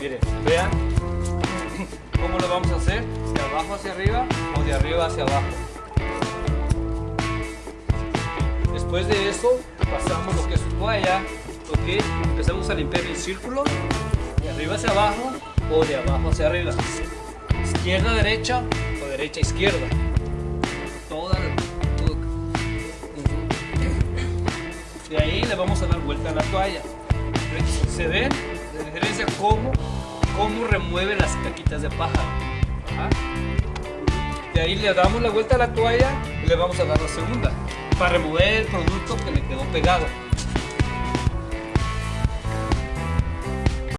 Miren, vean cómo lo vamos a hacer, de abajo hacia arriba o de arriba hacia abajo. Después de eso, pasamos lo que es su toalla, ok, empezamos a limpiar el círculo, de arriba hacia abajo o de abajo hacia arriba. Izquierda, derecha o derecha, izquierda. Toda. De ahí le vamos a dar vuelta a la toalla. ¿Se ven? Cómo, remueve las caquitas de pájaro. Ajá. De ahí le damos la vuelta a la toalla y le vamos a dar la segunda para remover el producto que le quedó pegado.